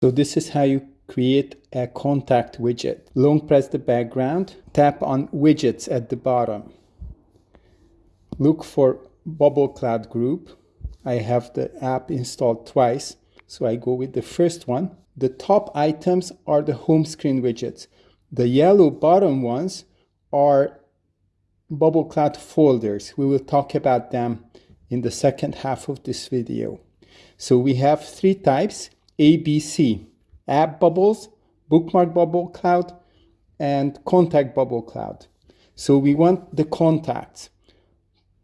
So this is how you create a contact widget. Long press the background, tap on widgets at the bottom. Look for bubble cloud group. I have the app installed twice, so I go with the first one. The top items are the home screen widgets. The yellow bottom ones are bubble cloud folders. We will talk about them in the second half of this video. So we have three types, ABC, app bubbles, bookmark bubble cloud, and contact bubble cloud. So we want the contacts.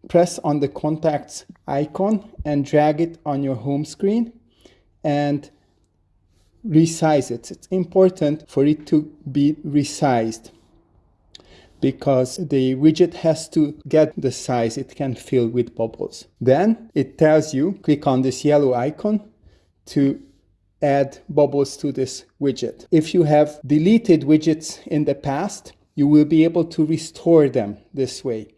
Press on the contacts icon and drag it on your home screen and resize it. It's important for it to be resized because the widget has to get the size it can fill with bubbles. Then it tells you, click on this yellow icon to add bubbles to this widget. If you have deleted widgets in the past, you will be able to restore them this way.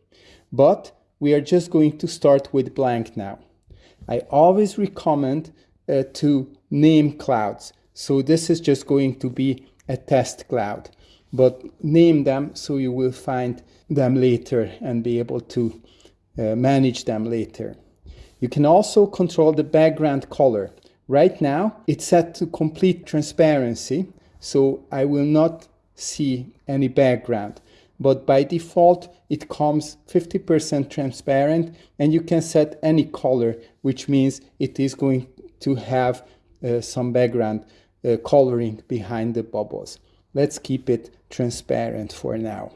But we are just going to start with blank now. I always recommend uh, to name clouds. So this is just going to be a test cloud but name them so you will find them later and be able to uh, manage them later. You can also control the background color. Right now, it's set to complete transparency, so I will not see any background. But by default, it comes 50% transparent and you can set any color, which means it is going to have uh, some background uh, coloring behind the bubbles. Let's keep it transparent for now.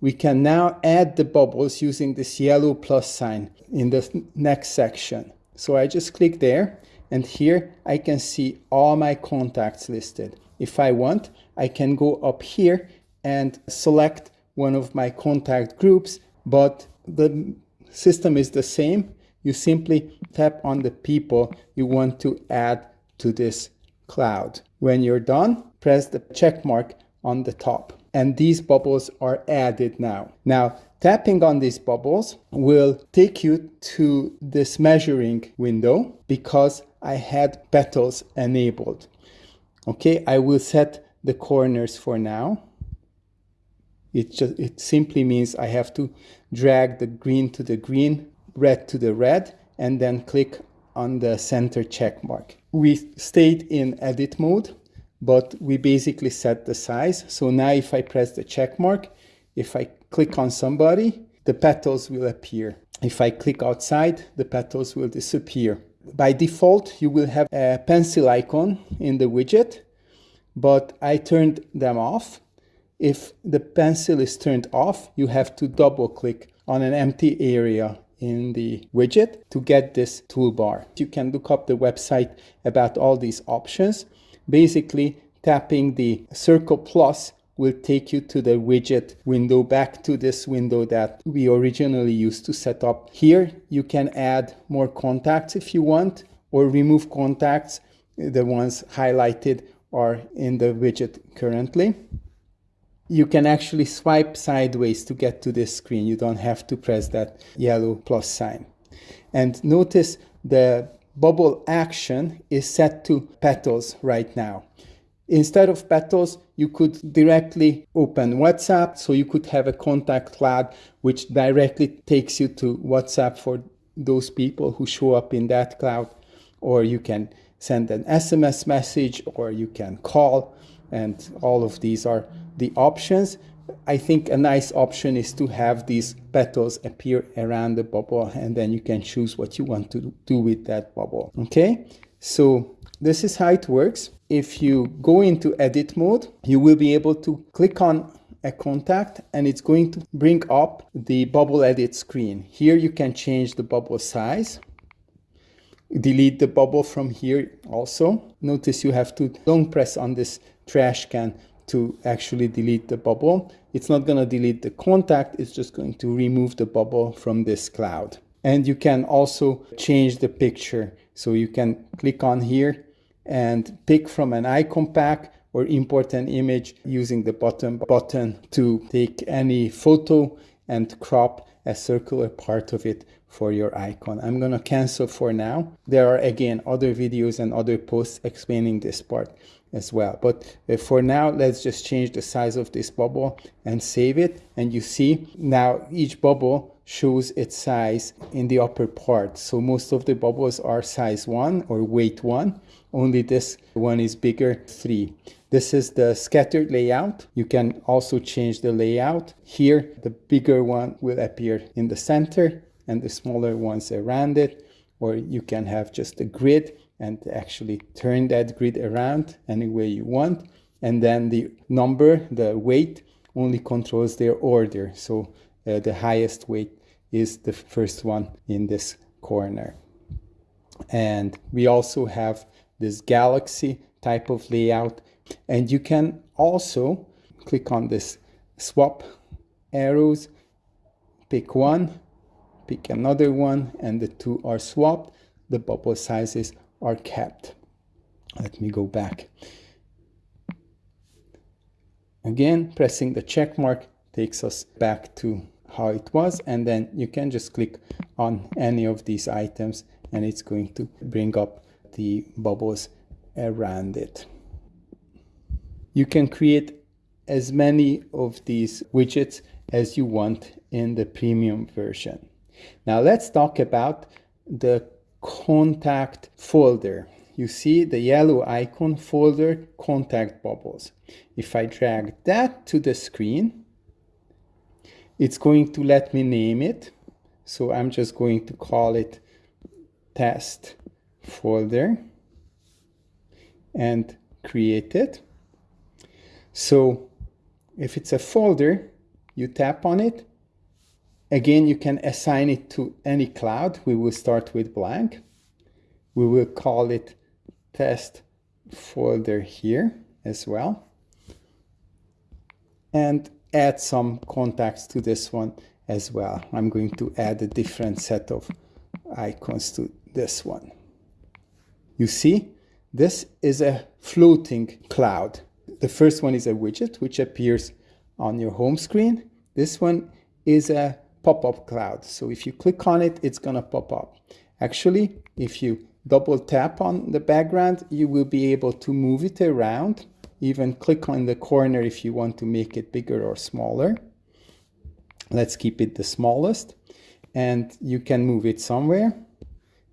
We can now add the bubbles using this yellow plus sign in the next section. So I just click there and here I can see all my contacts listed. If I want, I can go up here and select one of my contact groups, but the system is the same. You simply tap on the people you want to add to this cloud. When you're done, press the check mark on the top. And these bubbles are added now. Now, tapping on these bubbles will take you to this measuring window because I had petals enabled. Okay, I will set the corners for now. It just it simply means I have to drag the green to the green, red to the red, and then click on the center check mark. We stayed in edit mode but we basically set the size. So now if I press the check mark, if I click on somebody, the petals will appear. If I click outside, the petals will disappear. By default, you will have a pencil icon in the widget, but I turned them off. If the pencil is turned off, you have to double click on an empty area in the widget to get this toolbar. You can look up the website about all these options. Basically, tapping the circle plus will take you to the widget window back to this window that we originally used to set up. Here you can add more contacts if you want or remove contacts. The ones highlighted are in the widget currently. You can actually swipe sideways to get to this screen. You don't have to press that yellow plus sign. And notice the bubble action is set to petals right now. Instead of petals, you could directly open WhatsApp, so you could have a contact cloud which directly takes you to WhatsApp for those people who show up in that cloud, or you can send an SMS message, or you can call, and all of these are the options. I think a nice option is to have these petals appear around the bubble and then you can choose what you want to do with that bubble. Okay, so this is how it works. If you go into edit mode, you will be able to click on a contact and it's going to bring up the bubble edit screen. Here you can change the bubble size delete the bubble from here also. Notice you have to long press on this trash can to actually delete the bubble. It's not going to delete the contact, it's just going to remove the bubble from this cloud. And you can also change the picture. So you can click on here and pick from an icon pack or import an image using the button button to take any photo and crop a circular part of it for your icon. I'm going to cancel for now. There are again other videos and other posts explaining this part as well. But uh, for now, let's just change the size of this bubble and save it. And you see now each bubble shows its size in the upper part. So most of the bubbles are size 1 or weight 1. Only this one is bigger, 3. This is the scattered layout. You can also change the layout. Here, the bigger one will appear in the center and the smaller ones around it. Or you can have just a grid and actually turn that grid around any way you want. And then the number, the weight, only controls their order. So uh, the highest weight is the first one in this corner. And we also have this galaxy type of layout. And you can also click on this swap arrows, pick one, pick another one, and the two are swapped. The bubble sizes are kept. Let me go back. Again, pressing the check mark takes us back to how it was and then you can just click on any of these items and it's going to bring up the bubbles around it. You can create as many of these widgets as you want in the premium version. Now let's talk about the contact folder. You see the yellow icon folder contact bubbles. If I drag that to the screen, it's going to let me name it. So I'm just going to call it test folder and create it. So if it's a folder, you tap on it. Again, you can assign it to any cloud. We will start with blank. We will call it test folder here as well. And add some contacts to this one as well. I'm going to add a different set of icons to this one. You see, this is a floating cloud. The first one is a widget which appears on your home screen. This one is a pop-up cloud. So if you click on it, it's going to pop up. Actually, if you double tap on the background, you will be able to move it around even click on the corner if you want to make it bigger or smaller. Let's keep it the smallest and you can move it somewhere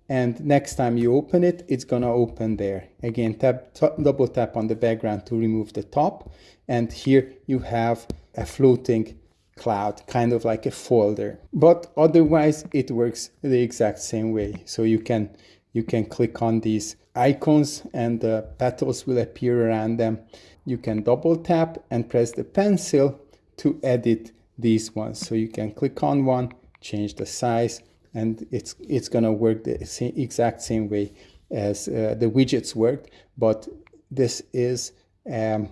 and next time you open it it's gonna open there again tap double tap on the background to remove the top and here you have a floating cloud kind of like a folder but otherwise it works the exact same way so you can you can click on these icons and the petals will appear around them. You can double tap and press the pencil to edit these ones. So you can click on one, change the size, and it's it's gonna work the same, exact same way as uh, the widgets worked. But this is um,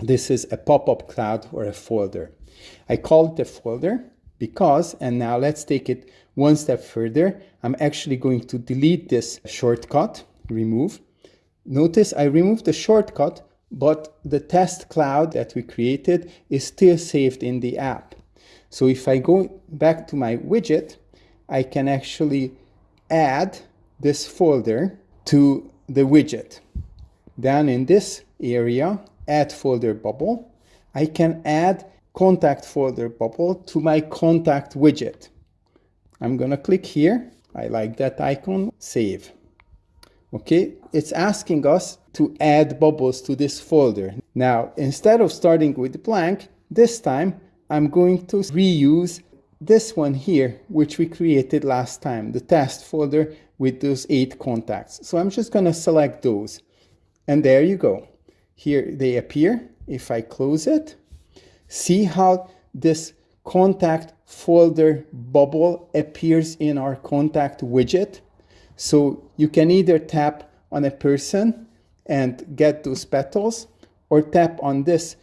this is a pop-up cloud or a folder. I call it a folder because, and now let's take it one step further. I'm actually going to delete this shortcut remove. Notice I removed the shortcut, but the test cloud that we created is still saved in the app. So if I go back to my widget, I can actually add this folder to the widget. Down in this area, add folder bubble, I can add contact folder bubble to my contact widget. I'm gonna click here. I like that icon, save. Okay it's asking us to add bubbles to this folder. Now instead of starting with blank this time i'm going to reuse this one here which we created last time the test folder with those eight contacts. So i'm just going to select those. And there you go. Here they appear. If i close it see how this contact folder bubble appears in our contact widget so you can either tap on a person and get those petals or tap on this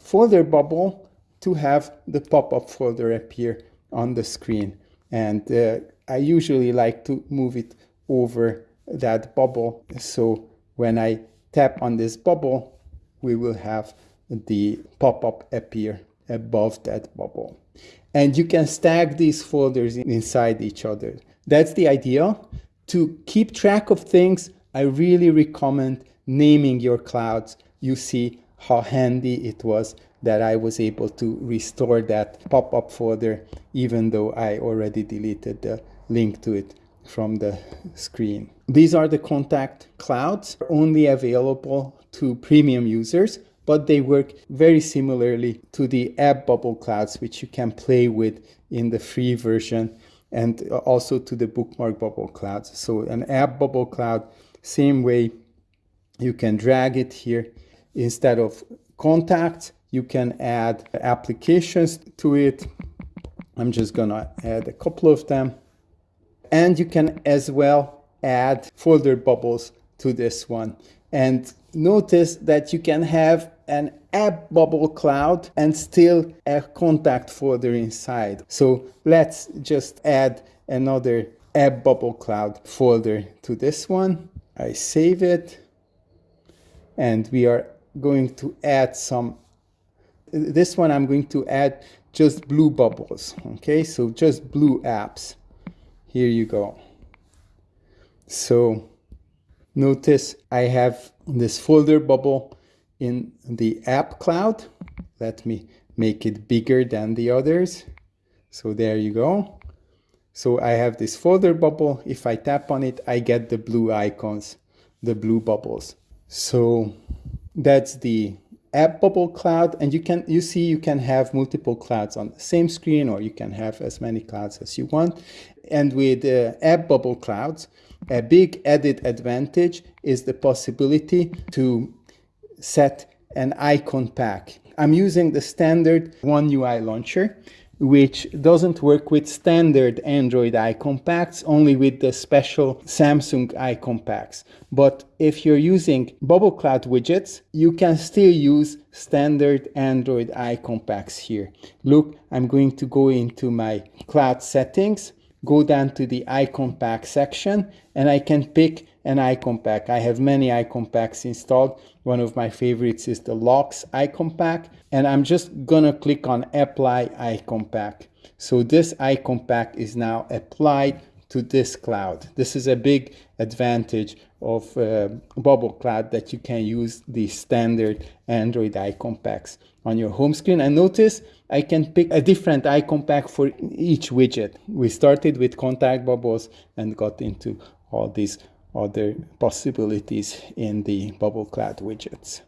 folder bubble to have the pop-up folder appear on the screen. And uh, I usually like to move it over that bubble. So when I tap on this bubble, we will have the pop-up appear above that bubble. And you can stack these folders inside each other. That's the idea. To keep track of things, I really recommend naming your clouds. You see how handy it was that I was able to restore that pop-up folder even though I already deleted the link to it from the screen. These are the contact clouds, only available to premium users, but they work very similarly to the app bubble clouds, which you can play with in the free version and also to the bookmark bubble clouds. So an app bubble cloud, same way you can drag it here instead of contacts, you can add applications to it. I'm just gonna add a couple of them. And you can as well add folder bubbles to this one. And notice that you can have an app bubble cloud and still a contact folder inside. So let's just add another app bubble cloud folder to this one. I save it and we are going to add some this one I'm going to add just blue bubbles okay so just blue apps here you go so notice I have this folder bubble in the app cloud. Let me make it bigger than the others. So there you go. So I have this folder bubble. If I tap on it I get the blue icons the blue bubbles. So that's the app bubble cloud and you can you see you can have multiple clouds on the same screen or you can have as many clouds as you want. And with uh, app bubble clouds a big added advantage is the possibility to set an icon pack. I'm using the standard one ui launcher which doesn't work with standard Android icon packs, only with the special Samsung icon packs. But if you're using Bubble Cloud widgets, you can still use standard Android icon packs here. Look, I'm going to go into my cloud settings, go down to the icon pack section, and I can pick an icon pack. I have many icon packs installed. One of my favorites is the Locks icon pack. And I'm just gonna click on apply icon pack. So this icon pack is now applied to this cloud. This is a big advantage of uh, Bubble Cloud that you can use the standard Android icon packs on your home screen. And notice I can pick a different icon pack for each widget. We started with contact bubbles and got into all these other possibilities in the bubble cloud widgets.